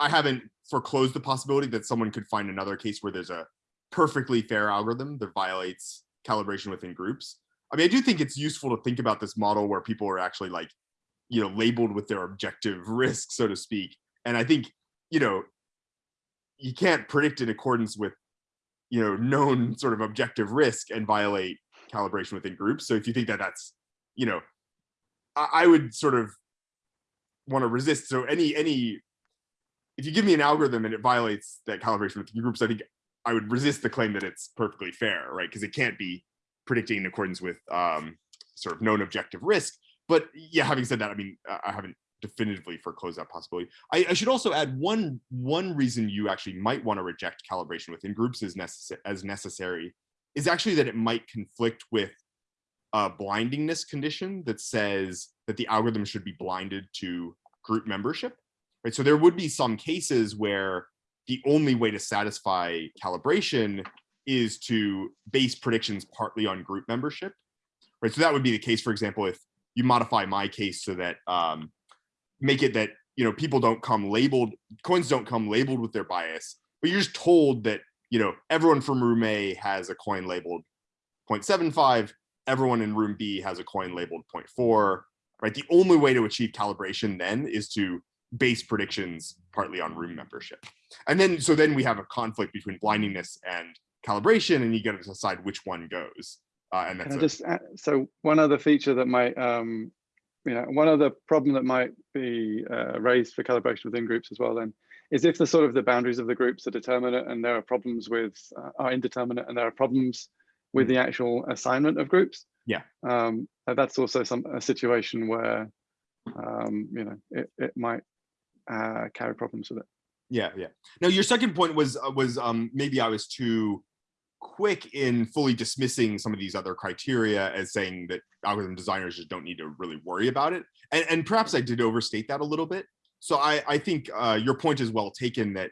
Speaker 2: I haven't foreclosed the possibility that someone could find another case where there's a perfectly fair algorithm that violates calibration within groups. I mean, I do think it's useful to think about this model where people are actually like, you know, labeled with their objective risk, so to speak. And I think, you know, you can't predict in accordance with you know known sort of objective risk and violate calibration within groups so if you think that that's you know i, I would sort of want to resist so any any if you give me an algorithm and it violates that calibration within groups i think i would resist the claim that it's perfectly fair right because it can't be predicting in accordance with um sort of known objective risk but yeah having said that i mean i haven't definitively foreclose that possibility. I, I, should also add one one reason you actually might want to reject calibration within groups as necessary as necessary is actually that it might conflict with a blindingness condition that says that the algorithm should be blinded to group membership. Right. So there would be some cases where the only way to satisfy calibration is to base predictions partly on group membership. Right. So that would be the case, for example, if you modify my case so that um, make it that you know people don't come labeled coins don't come labeled with their bias but you're just told that you know everyone from room a has a coin labeled 0.75 everyone in room b has a coin labeled 0.4 right the only way to achieve calibration then is to base predictions partly on room membership and then so then we have a conflict between blindingness and calibration and you got to decide which one goes uh, and that's
Speaker 4: a, just so one other feature that might um, you know, one other problem that might be uh, raised for calibration within groups as well then is if the sort of the boundaries of the groups are determinate and there are problems with uh, are indeterminate and there are problems with mm. the actual assignment of groups.
Speaker 2: Yeah.
Speaker 4: Um, that's also some a situation where um, you know it, it might uh, carry problems with it.
Speaker 2: Yeah, yeah. Now your second point was uh, was um, maybe I was too quick in fully dismissing some of these other criteria as saying that algorithm designers just don't need to really worry about it. And, and perhaps I did overstate that a little bit. So I, I think uh, your point is well taken that,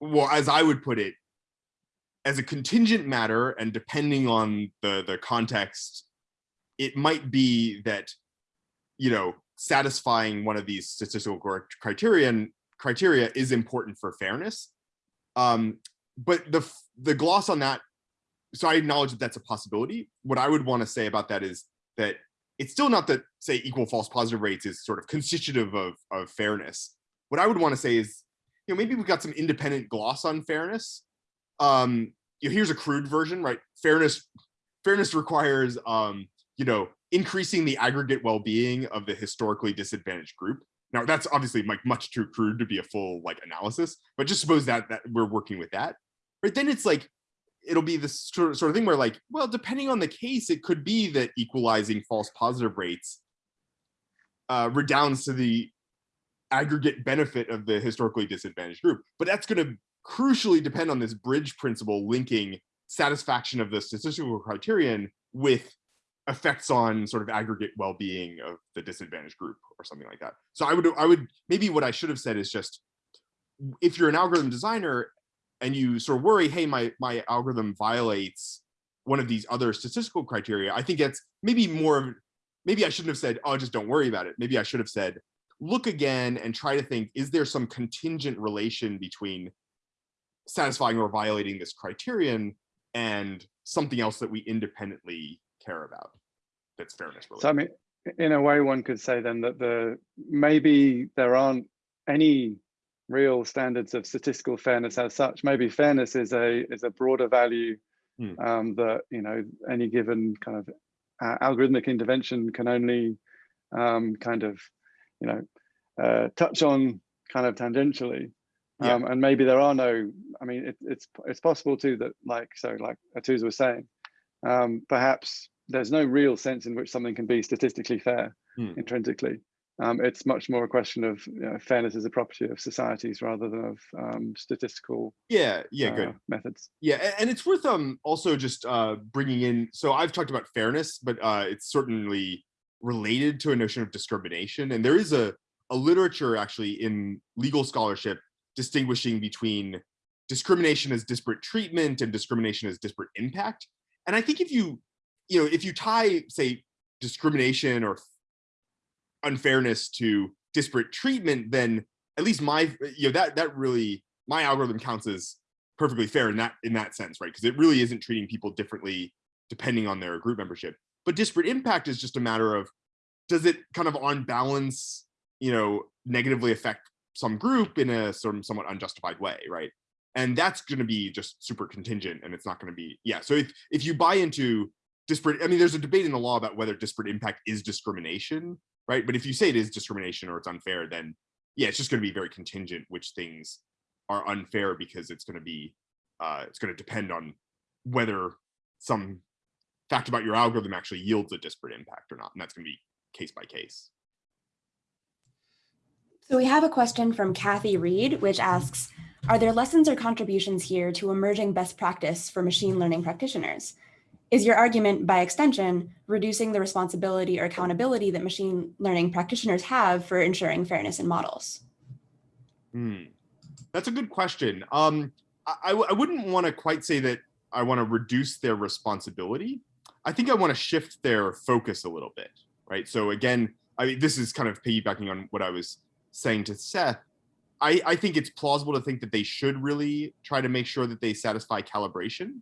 Speaker 2: well, as I would put it, as a contingent matter and depending on the, the context, it might be that, you know, satisfying one of these statistical criterion criteria is important for fairness. Um, but the the gloss on that so i acknowledge that that's a possibility. What i would want to say about that is that it's still not that say equal false positive rates is sort of constitutive of of fairness. What i would want to say is you know maybe we've got some independent gloss on fairness. Um you know, here's a crude version right? Fairness fairness requires um you know increasing the aggregate well-being of the historically disadvantaged group. Now that's obviously like much too crude to be a full like analysis but just suppose that that we're working with that. Right then it's like it'll be this sort of, thing where like well depending on the case it could be that equalizing false positive rates uh, redounds to the aggregate benefit of the historically disadvantaged group. But that's going to crucially depend on this bridge principle linking satisfaction of the statistical criterion with effects on sort of aggregate well-being of the disadvantaged group or something like that so i would i would maybe what i should have said is just if you're an algorithm designer and you sort of worry, hey, my, my algorithm violates one of these other statistical criteria, I think it's maybe more of, maybe I shouldn't have said, oh, just don't worry about it. Maybe I should have said, look again and try to think, is there some contingent relation between satisfying or violating this criterion and something else that we independently care about that's fairness related.
Speaker 4: So I mean, in a way, one could say then that the maybe there aren't any real standards of statistical fairness as such. Maybe fairness is a is a broader value mm. um, that you know any given kind of uh, algorithmic intervention can only um, kind of, you know, uh, touch on kind of tangentially.
Speaker 2: Yeah.
Speaker 4: Um, and maybe there are no, I mean, it, it's it's possible too that like, so like Atoosa was saying, um, perhaps there's no real sense in which something can be statistically fair
Speaker 2: Hmm.
Speaker 4: intrinsically. Um, it's much more a question of you know, fairness as a property of societies rather than of um, statistical
Speaker 2: Yeah, yeah,
Speaker 4: uh,
Speaker 2: good.
Speaker 4: methods.
Speaker 2: Yeah, and it's worth um also just uh bringing in. So I've talked about fairness, but uh it's certainly related to a notion of discrimination, and there is a a literature actually in legal scholarship distinguishing between discrimination as disparate treatment and discrimination as disparate impact. And I think if you you know if you tie say discrimination or unfairness to disparate treatment, then at least my you know that that really my algorithm counts as perfectly fair in that in that sense, right? Because it really isn't treating people differently depending on their group membership. But disparate impact is just a matter of does it kind of on balance, you know, negatively affect some group in a sort of somewhat unjustified way, right? And that's going to be just super contingent, and it's not going to be yeah. So if if you buy into disparate, I mean, there's a debate in the law about whether disparate impact is discrimination, right? But if you say it is discrimination or it's unfair, then yeah, it's just going to be very contingent which things are unfair because it's going to be uh, it's going to depend on whether some fact about your algorithm actually yields a disparate impact or not, and that's going to be case by case.
Speaker 1: So we have a question from Kathy Reid, which asks, are there lessons or contributions here to emerging best practice for machine learning practitioners? Is your argument, by extension, reducing the responsibility or accountability that machine learning practitioners have for ensuring fairness in models?
Speaker 2: Hmm. That's a good question. Um, I, I wouldn't want to quite say that I want to reduce their responsibility. I think I want to shift their focus a little bit, right? So again, I mean, this is kind of piggybacking on what I was saying to Seth. I, I think it's plausible to think that they should really try to make sure that they satisfy calibration.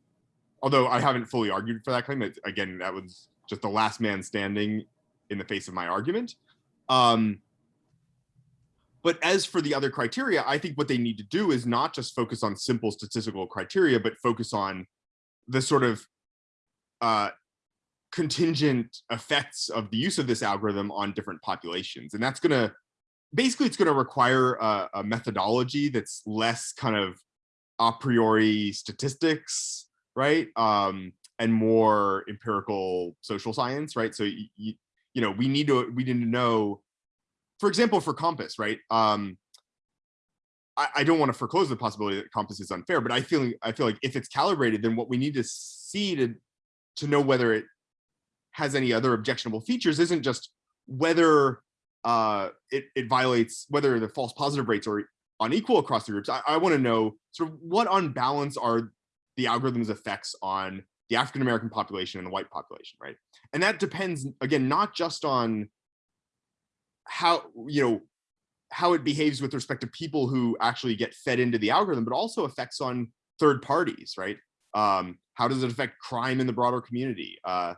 Speaker 2: Although I haven't fully argued for that claim. It, again, that was just the last man standing in the face of my argument. Um, but as for the other criteria, I think what they need to do is not just focus on simple statistical criteria, but focus on the sort of uh, contingent effects of the use of this algorithm on different populations. And that's going to, basically, it's going to require a, a methodology that's less kind of a priori statistics, right? Um, and more empirical social science, right? So, you, you, know, we need to, we need to know for example, for COMPAS, right? Um, I, I don't want to foreclose the possibility that COMPAS is unfair, but I feel I feel like if it's calibrated, then what we need to see to to know whether it has any other objectionable features isn't just whether uh, it, it violates whether the false positive rates are unequal across the groups. I, I want to know sort of what on balance are the algorithm's effects on the African American population and the white population, right? And that depends again not just on how you know how it behaves with respect to people who actually get fed into the algorithm, but also effects on third parties, right? Um, how does it affect crime in the broader community? Uh,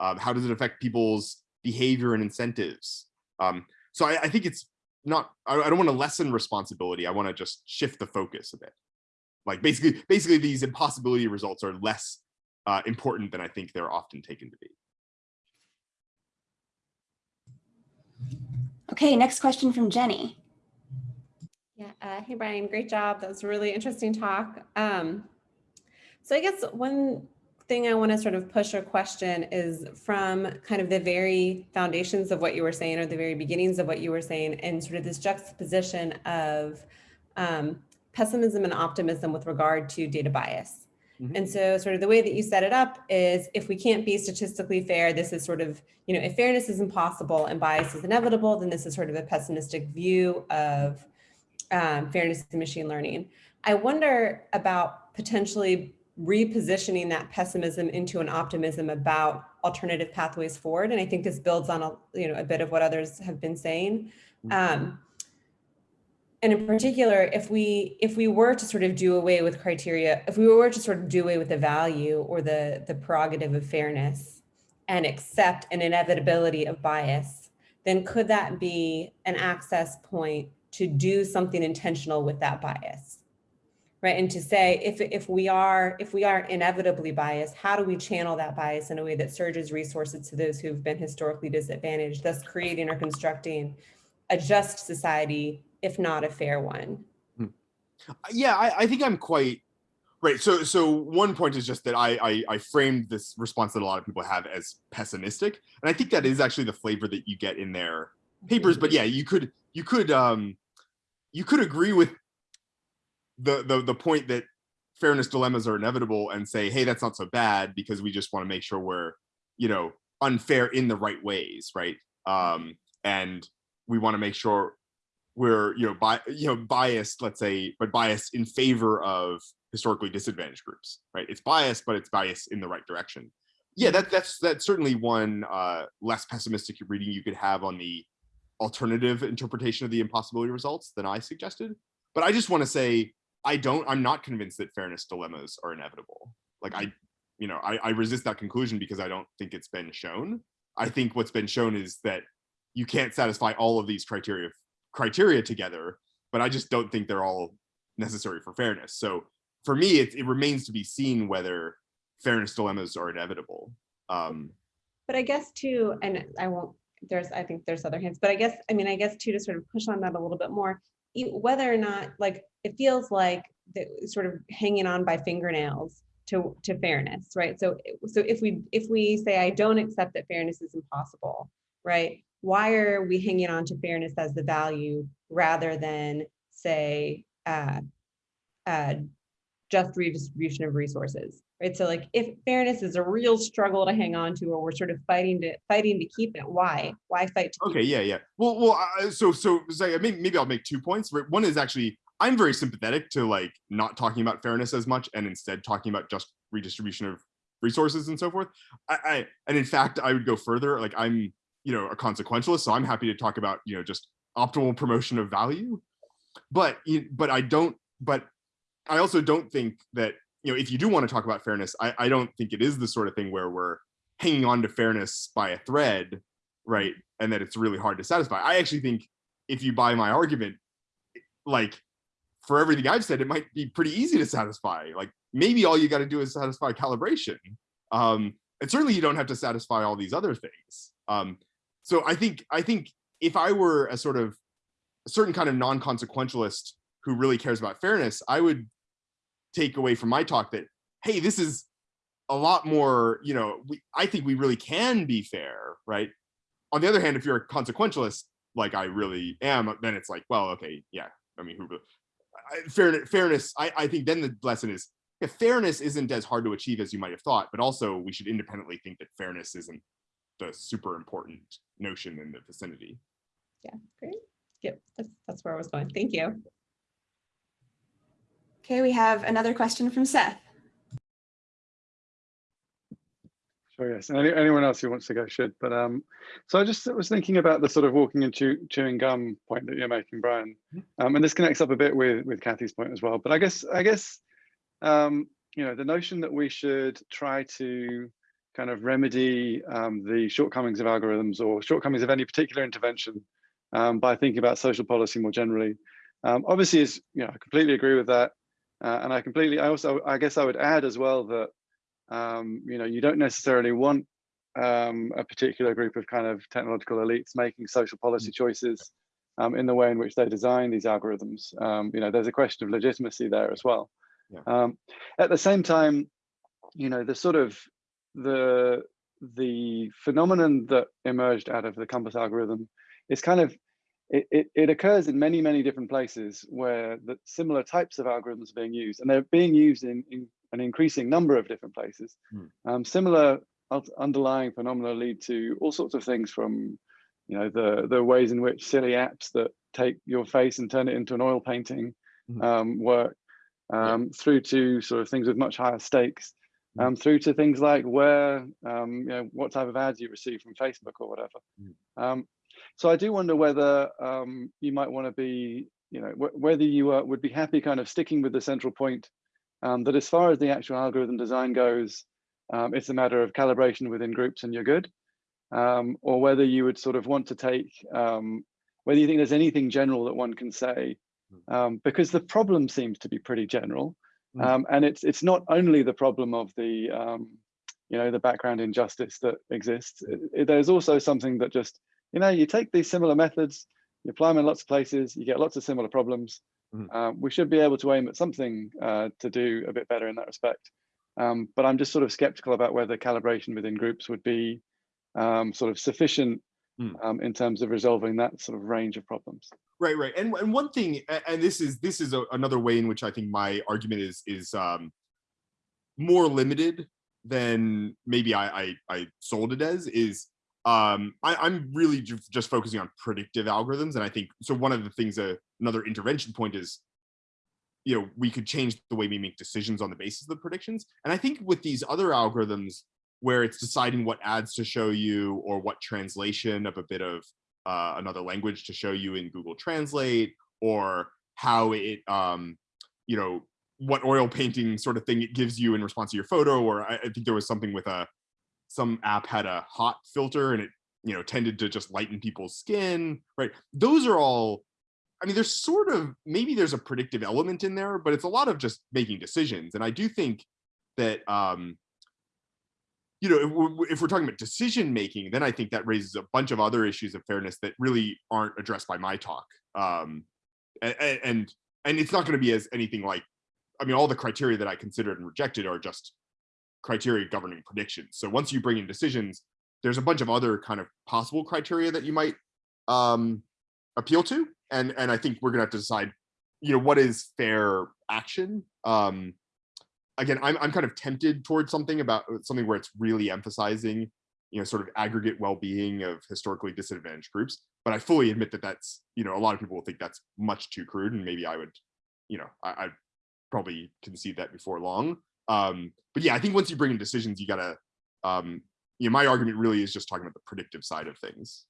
Speaker 2: um, how does it affect people's behavior and incentives? Um, so I, I, think it's not. I, I don't want to lessen responsibility. I want to just shift the focus a bit. Like basically, basically, these impossibility results are less uh, important than I think they're often taken to be.
Speaker 1: Okay, next question from Jenny.
Speaker 5: Yeah, uh, hey Brian, great job. That was a really interesting talk. Um, so I guess one thing I want to sort of push or question is from kind of the very foundations of what you were saying or the very beginnings of what you were saying and sort of this juxtaposition of um, pessimism and optimism with regard to data bias. Mm-hmm. And so sort of the way that you set it up is if we can't be statistically fair, this is sort of, you know, if fairness is impossible and bias is inevitable, then this is sort of a pessimistic view of um, fairness in machine learning. I wonder about potentially repositioning that pessimism into an optimism about alternative pathways forward. And I think this builds on a, you know, a bit of what others have been saying. Um, and in particular, if we if we were to sort of do away with criteria, if we were to sort of do away with the value or the the prerogative of fairness and accept an inevitability of bias, then could that be an access point to do something intentional with that bias? Right? And to say if if we are if we are inevitably biased, how do we channel that bias in a way that surges resources to those who've been historically disadvantaged, thus creating or constructing a just society, if not a fair one?
Speaker 2: yeah, I, I think I'm quite right. So, so one point is just that I, I I framed this response that a lot of people have as pessimistic, and I think that is actually the flavor that you get in their papers. But yeah, you could you could um you could agree with the the the point that fairness dilemmas are inevitable and say, hey, that's not so bad because we just want to make sure we're you know unfair in the right ways, right? Um, and we want to make sure we're you know bi- you know biased let's say but biased in favor of historically disadvantaged groups right? It's biased but it's biased in the right direction. Yeah that that's that's certainly one uh less pessimistic reading you could have on the alternative interpretation of the impossibility results than i suggested. But i just want to say i don't i'm not convinced that fairness dilemmas are inevitable like i you know I, I resist that conclusion because i don't think it's been shown i think what's been shown is that you can't satisfy all of these criteria criteria together, but I just don't think they're all necessary for fairness. So for me, it, it remains to be seen whether fairness dilemmas are inevitable. Um,
Speaker 5: but I guess too, and I won't, there's, I think there's other hints, but I guess, I mean, I guess too, to sort of push on that a little bit more, whether or not, like, it feels like sort of hanging on by fingernails to, to fairness, right? So, so if we, if we say, I don't accept that fairness is impossible, right? why are we hanging on to fairness as the value rather than say uh, uh, just redistribution of resources right? So like if fairness is a real struggle to hang on to or we're sort of fighting to fighting to keep it why? Why fight
Speaker 2: okay yeah yeah. Well well uh, so so, so maybe, maybe i'll make two points one is actually i'm very sympathetic to like not talking about fairness as much and instead talking about just redistribution of resources and so forth. I, I and in fact i would go further like i'm you know a consequentialist so i'm happy to talk about you know just optimal promotion of value. But but i don't but i also don't think that you know if you do want to talk about fairness i i don't think it is the sort of thing where we're hanging on to fairness by a thread right and that it's really hard to satisfy. I actually think if you buy my argument like for everything i've said it might be pretty easy to satisfy. Like maybe all you got to do is satisfy calibration. Um and certainly you don't have to satisfy all these other things. Um so I think I think if I were a sort of a certain kind of non-consequentialist who really cares about fairness, I would take away from my talk that hey, this is a lot more, you know, we, I think we really can be fair, right? On the other hand, if you're a consequentialist, like I really am, then it's like, well, okay, yeah. I mean, who, fairness, fairness. I, I think then the lesson is fairness isn't as hard to achieve as you might have thought, but also we should independently think that fairness isn't the super important notion in the vicinity.
Speaker 5: Yeah, great. Yep, that's, that's where I was going. Thank you.
Speaker 1: Okay, we have another question from Seth.
Speaker 4: Sure, yes. And any, anyone else who wants to go should. But um, so I just was thinking about the sort of walking and chew, chewing gum point that you're making, Brian. Mm-hmm. Um, and this connects up a bit with with Kathy's point as well. But I guess I guess um, you know the notion that we should try to kind of remedy um, the shortcomings of algorithms or shortcomings of any particular intervention um, by thinking about social policy more generally. Um, obviously, is you know, I completely agree with that, uh, and I completely. I also, I guess, I would add as well that um, you know you don't necessarily want um, a particular group of kind of technological elites making social policy choices um, in the way in which they design these algorithms. you know, there's a question of legitimacy there as well. Yeah. at the same time, you know, the sort of the the phenomenon that emerged out of the COMPAS algorithm is kind of it, it, it, occurs in many many different places where the similar types of algorithms are being used and they're being used in, in an increasing number of different places hmm. um, similar underlying phenomena lead to all sorts of things from you know the the ways in which silly apps that take your face and turn it into an oil painting hmm. um, work um, yeah. through to sort of things with much higher stakes Mm. um, through to things like where, um, you know, what type of ads you receive from Facebook or whatever. Um, so I do wonder whether um, you might want to be, you know, wh whether you uh, would be happy kind of sticking with the central point um, that as far as the actual algorithm design goes, um, it's a matter of calibration within groups and you're good, or whether you would sort of want to take, whether you think there's anything general that one can say um, because the problem seems to be pretty general.
Speaker 2: Mm.
Speaker 4: Um, and it's it's not only the problem of the um, you know the background injustice that exists. It- it- there's also something that just you know you take these similar methods, you apply them in lots of places, you get lots of similar problems.
Speaker 2: Mhm.
Speaker 4: Um, we should be able to aim at something uh, to do a bit better in that respect. Um, but I'm just sort of skeptical about whether calibration within groups would be um, sort of sufficient
Speaker 2: Hmm.
Speaker 4: um, in terms of resolving that sort of range of problems.
Speaker 2: Right, right. And and one thing, and this is this is a, another way in which I think my argument is is um, more limited than maybe I I, I sold it as is um, I, I'm really ju- just focusing on predictive algorithms, and I think so. One of the things, uh, another intervention point is, you know, we could change the way we make decisions on the basis of the predictions. And I think with these other algorithms, where it's deciding what ads to show you or what translation of a bit of uh, another language to show you in Google Translate, or how it, um, you know, what oil painting sort of thing it gives you in response to your photo. Or I, I think there was something with a, some app had a hot filter and it, you know, tended to just lighten people's skin, right? Those are all, I mean, there's sort of, maybe there's a predictive element in there, but it's a lot of just making decisions. And I do think that, um, you know, if we're, if we're talking about decision making, then I think that raises a bunch of other issues of fairness that really aren't addressed by my talk. Um, and and and it's not going to be as anything like, I mean, all the criteria that I considered and rejected are just criteria governing predictions. So once you bring in decisions, there's a bunch of other kind of possible criteria that you might um, appeal to, and and I think we're gonna have to decide, you know, what is fair action. Um, again, I'm I'm kind of tempted towards something about something where it's really emphasizing, you know, sort of aggregate well-being of historically disadvantaged groups. But I fully admit that that's, you know, a lot of people will think that's much too crude, and maybe I would, you know, I, I'd probably concede that before long. Um, but yeah, I think once you bring in decisions, you gotta, um, you know, my argument really is just talking about the predictive side of things.